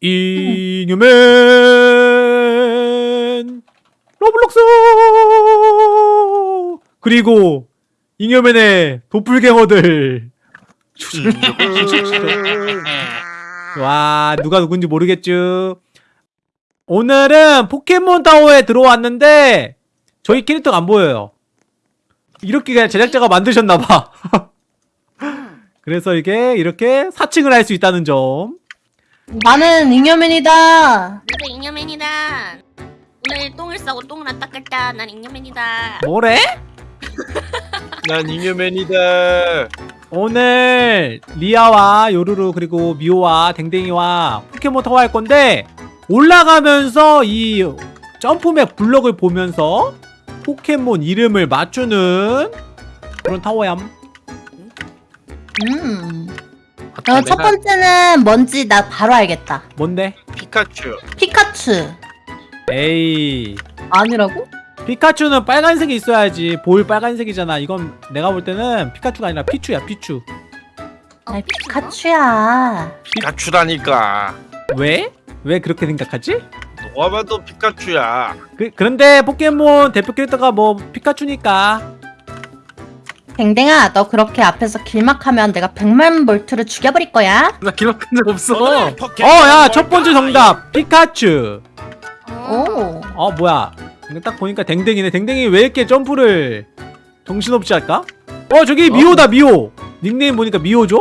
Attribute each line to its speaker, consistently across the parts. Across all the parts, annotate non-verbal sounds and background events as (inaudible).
Speaker 1: 잉여맨 로블록스! 그리고 잉여맨의 도플갱어들. 와 누가 누군지 모르겠죠 오늘은 포켓몬 타워에 들어왔는데 저희 캐릭터가 안 보여요. 이렇게 그냥 제작자가 만드셨나봐. (laughs) 그래서 이게 이렇게 사칭을 할 수 있다는 점
Speaker 2: 나는 잉여맨이다.
Speaker 3: 나도 잉여맨이다. 오늘 똥을 싸고 똥을 안 닦았다. 난 잉여맨이다.
Speaker 1: 뭐래? (laughs)
Speaker 4: 난 잉여맨이다.
Speaker 1: 오늘 리아와 요루루 그리고 미호와 댕댕이와 포켓몬 타워 할 건데 올라가면서 이 jump map 블럭을 보면서 포켓몬 이름을 맞추는 그런 타워얌
Speaker 2: 음. 어, 첫 번째는 뭔지 나 바로 알겠다.
Speaker 1: 뭔데?
Speaker 4: 피카츄.
Speaker 2: 피카츄.
Speaker 1: 에이
Speaker 2: 아니라고?
Speaker 1: 피카츄는 빨간색이 있어야지 볼 빨간색이잖아 이건 내가 볼 때는 피카츄가 아니라 피츄야 피츄
Speaker 2: 아이, 피카츄야.
Speaker 4: 피카츄라니까.
Speaker 1: 왜? 왜 그렇게 생각하지?
Speaker 4: 누가 봐도 피카츄야.
Speaker 1: 그, 그런데 포켓몬 대표 캐릭터가 뭐 피카츄니까
Speaker 2: 댕댕아, 너 그렇게 앞에서 길막하면 내가 100만 볼트를 죽여버릴 거야.
Speaker 5: 나 기록한 적 없어.
Speaker 4: 오늘
Speaker 1: 어
Speaker 4: 포켓몬
Speaker 1: 야첫 번째 정답 피카츄
Speaker 2: 오.
Speaker 1: 어 뭐야 근데 딱 보니까 댕댕이네 댕댕이 왜 이렇게 점프를 정신없이 할까? 어 저기 미호다 미호 닉네임 보니까 미호죠?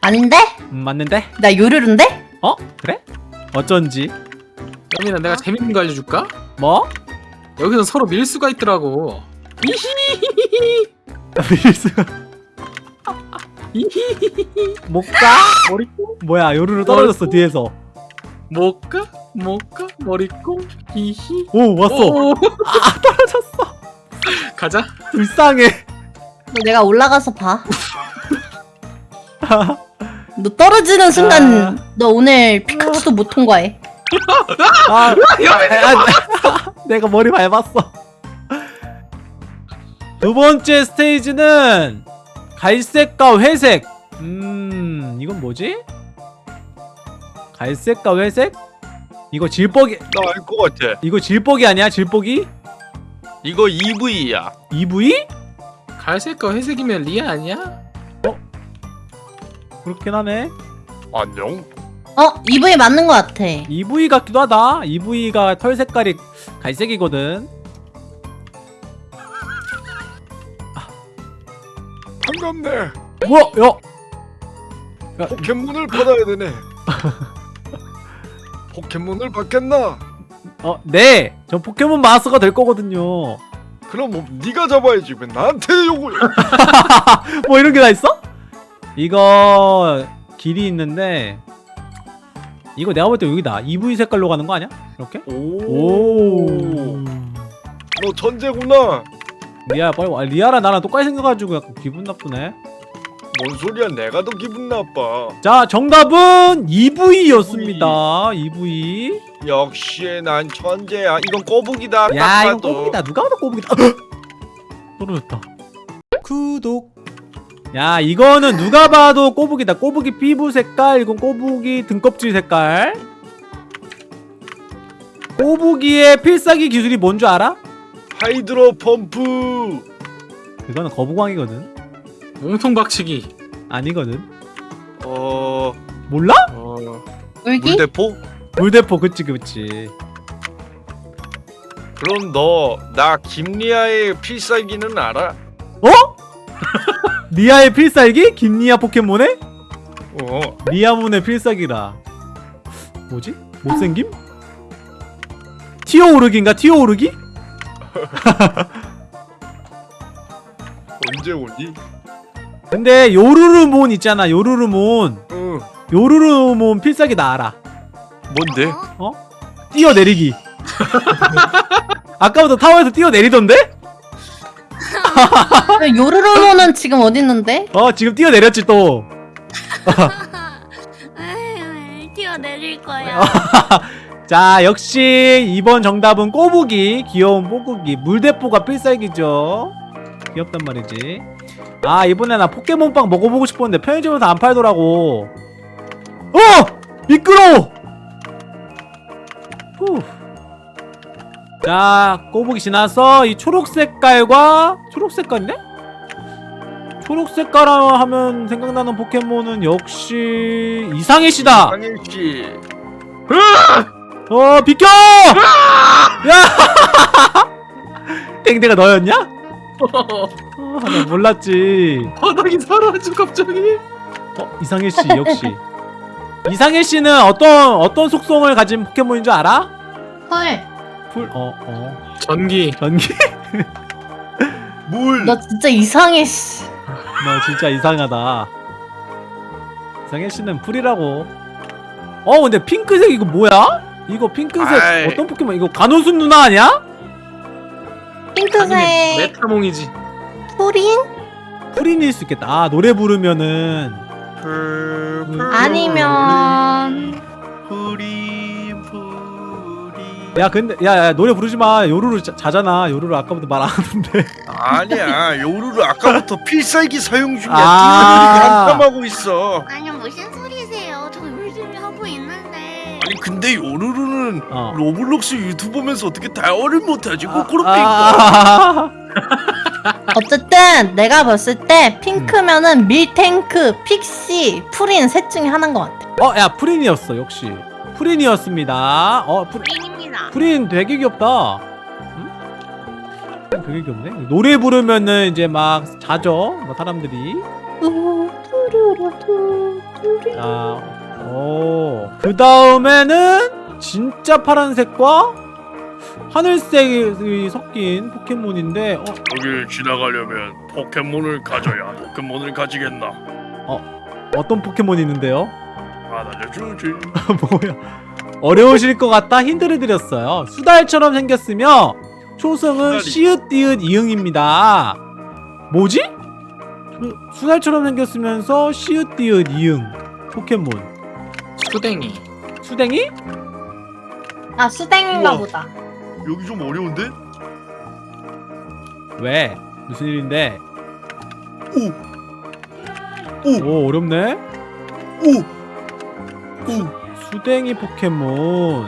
Speaker 2: 아닌데?
Speaker 1: 음 맞는데?
Speaker 2: 나 요르른데?
Speaker 1: 어? 그래? 어쩐지
Speaker 5: 여민아 내가 재밌는 거 알려줄까?
Speaker 1: 뭐?
Speaker 5: 여기서 서로 밀 수가 있더라고.
Speaker 1: 밀수가 못가?
Speaker 5: 머리콩?
Speaker 1: 뭐야 요루루 떨어졌어 뒤에서
Speaker 5: 못가? 못가? 머리콩? 히히.
Speaker 1: 오 왔어
Speaker 5: 오.
Speaker 1: 아 떨어졌어 (laughs)
Speaker 5: 가자.
Speaker 1: 불쌍해
Speaker 2: 너 내가 올라가서 봐. (laughs) 너 떨어지는 순간 너 오늘 피카츄도 못 통과해.
Speaker 1: 아, 아, 내가 머리 밟았어. 두 번째 스테이지는 갈색과 회색. 음, 이건 뭐지? 갈색과 회색? 이거 질뻑이,
Speaker 4: 나 알 것 같아.
Speaker 1: 이거 질뻑이 아니야? 질뻑이?
Speaker 4: 이거 EV야.
Speaker 1: EV?
Speaker 5: 갈색과 회색이면 리아 아니야?
Speaker 1: 그렇긴 하네.
Speaker 4: 안녕.
Speaker 2: 어? EV 맞는 거 같아.
Speaker 1: EV 같기도 하다. EV가 털 색깔이 갈색이거든.
Speaker 4: 반갑네.
Speaker 1: 뭐야, 야.
Speaker 4: 포켓몬을 받아야 되네. (laughs) 포켓몬을 받겠나?
Speaker 1: 어, 네. 전 포켓몬 마스터가 될 거거든요.
Speaker 4: 그럼 뭐 네가 잡아야지. 왜 나한테 요구해? (laughs)
Speaker 1: 뭐 이런 게 다 있어? 이거 길이 있는데 이거 내가 볼 때 여기다 EV 색깔로 가는 거 아니야? 이렇게? 오.
Speaker 4: 너 천재구나.
Speaker 1: 리아 빨리 와. 리아랑 나랑 똑같이 생겨가지고 약간 기분 나쁘네.
Speaker 4: 뭔 소리야? 내가 더 기분 나빠.
Speaker 1: 자 정답은 EV였습니다. EV.
Speaker 4: 역시 난 천재야. 이건 꼬북이다. 야딱
Speaker 1: 이건. 꼬북이다. 누가 봐도 꼬북이다. (gasps) 떨어졌다. 구독. 야 이거는 누가 봐도 꼬북이다. 꼬북이 피부 색깔. 이건 꼬북이 등껍질 색깔. 꼬북이의 필살기 기술이 뭔 줄 알아?
Speaker 4: 하이드로 펌프.
Speaker 1: 그거는 거북왕이거든.
Speaker 5: 몸통 박치기.
Speaker 1: 아니거든.
Speaker 4: 어,
Speaker 1: 몰라?
Speaker 4: 어
Speaker 2: 울기?
Speaker 4: 물대포?
Speaker 1: 물대포 그치 그치.
Speaker 4: 그럼 너 나 김리아의 필살기는 알아?
Speaker 1: 어? (laughs) 리아의 필살기? 김리아 포켓몬의?
Speaker 4: 어.
Speaker 1: 리아문의 필살기라. 뭐지? 못생김? 튀어 오르기인가? 튀어 오르기? (laughs)
Speaker 4: 언제 오니?
Speaker 1: 근데 요루루몬 있잖아 요루루몬
Speaker 4: 응.
Speaker 1: 요루루몬 필살기 나 알아
Speaker 4: 뭔데?
Speaker 3: 어?
Speaker 1: 뛰어내리기 (laughs) 아까부터 타워에서 뛰어내리던데?
Speaker 2: 왜 요르르모는 지금 어디 있는데?
Speaker 1: 어 지금 뛰어내렸지 또 (laughs)
Speaker 3: 에이, 튀어내릴 거야.
Speaker 1: 자 역시 이번 정답은 꼬부기 귀여운 뽀꾸기 물대포가 필살기죠 귀엽단 말이지 아 이번에 나 포켓몬빵 먹어보고 싶었는데 편의점에서 안 팔더라고 어! 미끄러워 후. 자 꼬북이 지나서 이 초록 색깔과 초록 색깔인데? 초록 색깔 하면 생각나는 포켓몬은 역시 이상해 씨다
Speaker 4: 상일 씨.
Speaker 1: 어 비켜! 야! (laughs) 땡땡아 너였냐? 아, 나 몰랐지.
Speaker 5: 바닥이 사라져 갑자기.
Speaker 1: 어 이상해 씨 역시. 이상해 씨는 어떤 어떤 속성을 가진 포켓몬인 줄 알아?
Speaker 2: 헐,
Speaker 1: 풀, 어, 어,
Speaker 5: 전기.
Speaker 1: 전기. (laughs)
Speaker 4: 물.
Speaker 2: 너 진짜 이상해, 씨.
Speaker 1: 너 진짜 이상하다. 이상해 씨는 풀이라고. 어, 근데 핑크색 이거 뭐야? 이거 핑크색
Speaker 4: 아이.
Speaker 1: 어떤 포켓몬? 이거 간호순 누나 아니야?
Speaker 2: 핑크색
Speaker 5: 아니면 메타몽이지.
Speaker 2: 프린?
Speaker 1: 프린일 수 있겠다. 아, 노래 부르면은
Speaker 4: 풀, 풀,
Speaker 2: 아니면
Speaker 4: 풀이 풀이.
Speaker 1: 야 근데 야, 야 노래 부르지 마 요루루 자, 자잖아 요루루 아까부터 말 안 하는데
Speaker 4: 아니야 요루루 아까부터 필살기 사용 중이야.
Speaker 1: 아.
Speaker 4: 튀어오르기 한참하고 있어.
Speaker 3: 아니 무슨
Speaker 4: 근데 요루루는
Speaker 1: 어.
Speaker 4: Roblox 유튜버면서 어떻게 타워를 못하지? 꼬꾸로
Speaker 1: 아. 아, (laughs)
Speaker 2: 어쨌든 내가 봤을 때 핑크면은 밀탱크, 픽시, 프린 셋 중에 하나인 것 같아.
Speaker 1: 어, 야 프린이었어 역시 프린이었습니다 어 프린,
Speaker 3: 프린입니다.
Speaker 1: 프린 되게 귀엽다 응? 되게 귀엽네 노래 부르면은 이제 막 자죠 뭐 사람들이. 자 오그 다음에는 진짜 파란색과 하늘색이 섞인 포켓몬인데 어,
Speaker 4: 여길 지나가려면 포켓몬을 가져야 포켓몬을 가지겠나?
Speaker 1: 어떤 포켓몬이 있는데요?
Speaker 4: 안 알려주지. (laughs)
Speaker 1: 뭐야 어려우실 것 같다 힌트를 드렸어요 수달처럼 생겼으며 초성은
Speaker 4: 수달이.
Speaker 1: 시읒 디귿 이응입니다 뭐지? 수- 수달처럼 생겼으면서 시읒 디귿 이응 포켓몬
Speaker 5: 수댕이.
Speaker 1: 수댕이?
Speaker 2: 아 수댕인가
Speaker 4: 우와.
Speaker 2: 보다.
Speaker 4: 여기 좀 어려운데?
Speaker 1: 왜? 무슨 일인데?
Speaker 4: 오,
Speaker 1: 오 어렵네
Speaker 4: 오, 오,
Speaker 1: 수댕이 포켓몬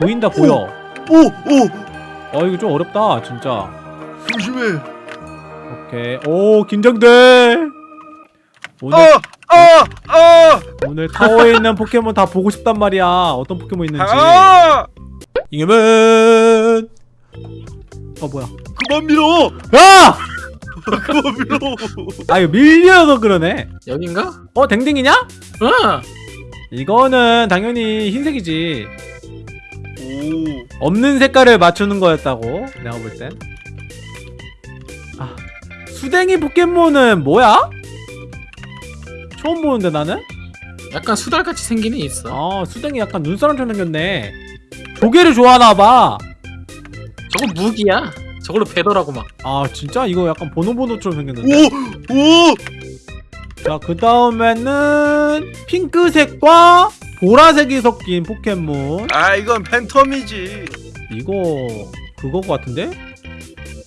Speaker 1: 보인다 보여
Speaker 4: 오, 오.
Speaker 1: 어 이거 좀 어렵다 진짜
Speaker 4: 조심해.
Speaker 1: 오케이 오 긴장돼 오늘
Speaker 4: 아, 아, 아,
Speaker 1: 오늘 타워에 있는 포켓몬 다 보고 싶단 말이야. 어떤 포켓몬 있는지.
Speaker 4: 아.
Speaker 1: 이겨면. 어 뭐야?
Speaker 4: 그만 밀어.
Speaker 1: 야! (laughs)
Speaker 4: 그만 밀어.
Speaker 1: 아 이거 밀려서 그러네.
Speaker 5: 여긴가?
Speaker 1: 어 댕댕이냐?
Speaker 5: 아!
Speaker 1: 이거는 당연히 흰색이지.
Speaker 4: 오.
Speaker 1: 없는 색깔을 맞추는 거였다고 내가 볼 땐. 아 수댕이 포켓몬은 뭐야? 처음 보는데 나는?
Speaker 5: 약간 수달같이 생긴 애 있어.
Speaker 1: 아 수댕이 약간 눈사람처럼 생겼네. 조개를 좋아하나봐.
Speaker 5: 저거 무기야. 저걸로 배더라고 막.
Speaker 1: 아 진짜 이거 약간 보노보노처럼 생겼는데.
Speaker 4: 오, 오.
Speaker 1: 자, 그 다음에는 핑크색과 보라색이 섞인 포켓몬.
Speaker 4: 아, 이건 팬텀이지.
Speaker 1: 이거 그거 같은데?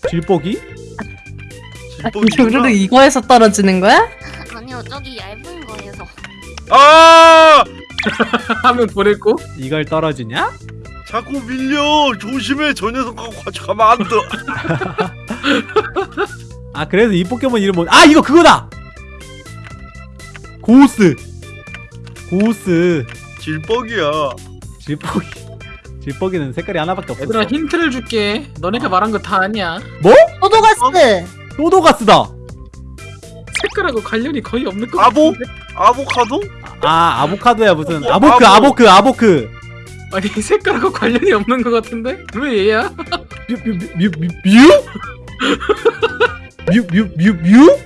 Speaker 1: 질뻑이?
Speaker 2: 아, 요루루 이거에서 떨어지는 거야?
Speaker 3: 아니요 저기 얇은.
Speaker 4: 아! (laughs)
Speaker 5: 하면 보냈고.
Speaker 1: 이걸 떨어지냐?
Speaker 4: 자꾸 밀려. 조심해. 저 녀석하고 같이 가면 안 돼. (laughs)
Speaker 1: 아, 그래서 이 포켓몬 이름 뭐? 아, 이거 그거다. 고우스. 고우스.
Speaker 4: 질뻑이야.
Speaker 1: 질뻑이. 질뻑이는 색깔이 하나밖에 없어.
Speaker 5: 얘들아 힌트를 줄게. 너네가 말한 거 다 아니야.
Speaker 2: 소도가스.
Speaker 1: 소도가스다.
Speaker 5: 색깔하고 관련이 거의 없는 거
Speaker 4: 아보?
Speaker 5: 같은데?
Speaker 4: 아보카도?
Speaker 1: 아, 아보카도야 무슨
Speaker 4: 어,
Speaker 1: 아보크,
Speaker 4: 아보.
Speaker 1: 아보크, 아보크.
Speaker 5: 아니 색깔하고 관련이 없는 거 같은데? 왜 얘야?
Speaker 1: 뮤, 뮤, 뮤, 뮤, 뮤? 뮤, 뮤, 뮤, 뮤?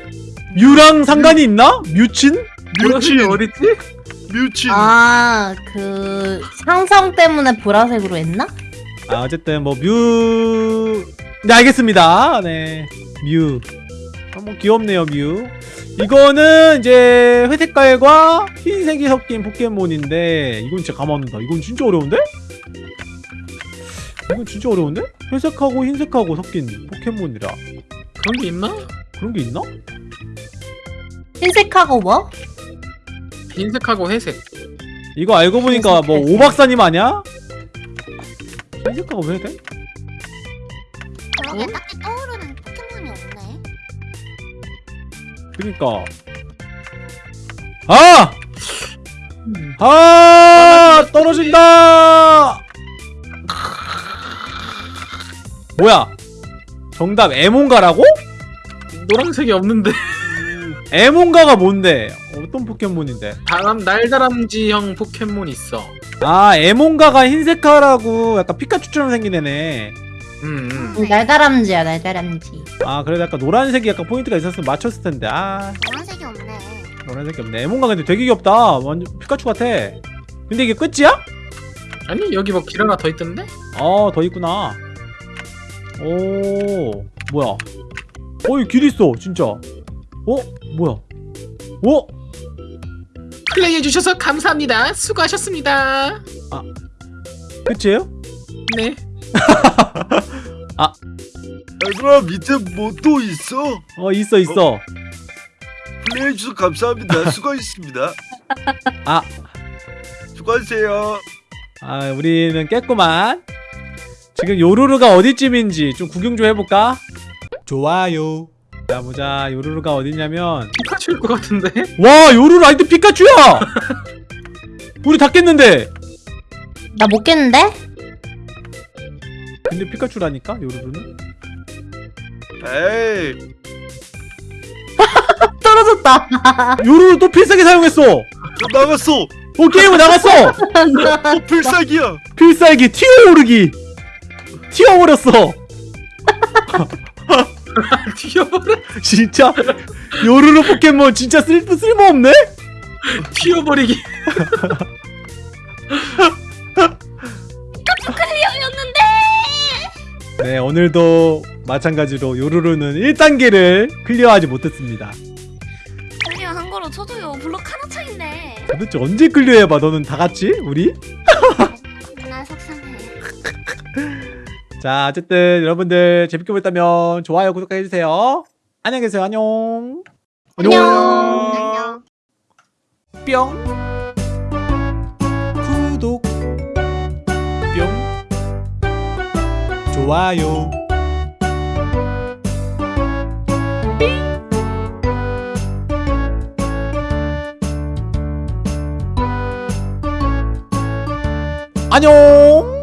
Speaker 1: 뮤랑 상관이 있나? 뮤친?
Speaker 4: 뮤친.
Speaker 5: 어딨지?
Speaker 4: 뮤친.
Speaker 2: 아, 그 상성 때문에 보라색으로 했나?
Speaker 1: 아 어쨌든 뭐 뮤... 네 알겠습니다 네 뮤. 아, 뭐 귀엽네요 뮤. 이거는 이제 회색깔과 흰색이 섞인 포켓몬인데 이건 진짜 가만 안 둔다 이건 진짜 어려운데? 이건 진짜 어려운데? 회색하고 흰색하고 섞인 포켓몬이라
Speaker 5: 그런 게 있나?
Speaker 1: 그런 게 있나?
Speaker 2: 흰색하고 뭐?
Speaker 5: 흰색하고 회색.
Speaker 1: 이거 알고 보니까 뭐 오박사님 아니야? 흰색화가 왜 돼?
Speaker 3: 그러게
Speaker 5: 어?
Speaker 3: 딱히 떠오르
Speaker 1: 그니까. 아! 아! 떨어진다! 뭐야? 정답 에몬가라고?
Speaker 5: 노란색이 없는데.
Speaker 1: 에몬가가 뭔데? 어떤 포켓몬인데?
Speaker 5: 다람 날다람쥐형 포켓몬 있어.
Speaker 1: 아 에몬가가 흰색화라고 약간 피카츄처럼 생긴 애네
Speaker 5: 음, 음.
Speaker 2: 날다람쥐야 날다람쥐.
Speaker 1: 아 그래도 약간 노란색이 약간 포인트가 있었으면 맞췄을 텐데 아
Speaker 3: 노란색이 없네.
Speaker 1: 노란색이 없네 에몬가 근데 되게 귀엽다 완전 피카츄 같아 근데 이게 끝이야?
Speaker 5: 아니 여기 뭐 길 하나 더 있던데?
Speaker 1: 아, 더 있구나. 오, 뭐야? 어이, 길 있어, 진짜. 어? 뭐야? 어?
Speaker 5: 플레이해 주셔서 감사합니다 수고하셨습니다
Speaker 1: 끝이에요?
Speaker 5: 네 (laughs)
Speaker 6: 얘들아 밑에 뭐 또 있어?
Speaker 1: 어, 있어, 있어.
Speaker 6: 플레이해주셔서 감사합니다. 수고하셨습니다. (laughs)
Speaker 1: 아.
Speaker 6: 수고하세요.
Speaker 1: 아, 우리는 깼구만. 지금 요루루가 어디쯤인지 좀 구경 좀 해볼까? 좋아요. 자, 보자. 요루루가 어디냐면.
Speaker 5: 피카츄일 것 같은데?
Speaker 1: 와, 요루루 아이템 피카츄야! (laughs) 우리 다 깼는데!
Speaker 2: 나 못 깼는데?
Speaker 1: 근데 피카츄라니까, 요루루는?
Speaker 6: 에이, (laughs)
Speaker 2: 떨어졌다. (laughs)
Speaker 1: 요루루 또 필살기 사용했어!
Speaker 6: 또 나갔어.
Speaker 1: 어, 게임을 나갔어!
Speaker 6: 또 필살기야.
Speaker 1: 필살기 튀어오르기 튀어버렸어 (laughs)
Speaker 5: 튀어버려
Speaker 1: 진짜 요루루 포켓몬 진짜 쓸, 쓸모없네?
Speaker 5: 튀어버리기
Speaker 1: 네 오늘도 마찬가지로 요루루는 1단계를 클리어하지 못했습니다
Speaker 3: 클리어 한 거로 쳐줘요. 블록 하나 차인데.
Speaker 1: 도대체 언제 클리어해봐 너는 다같이 우리? (laughs)
Speaker 3: 나 속상해. (laughs)
Speaker 1: 자 어쨌든 여러분들 재밌게 보셨다면 좋아요 구독해 주세요 안녕히 계세요 안녕
Speaker 3: 안녕.
Speaker 1: 뿅 구독 좋아요. 안녕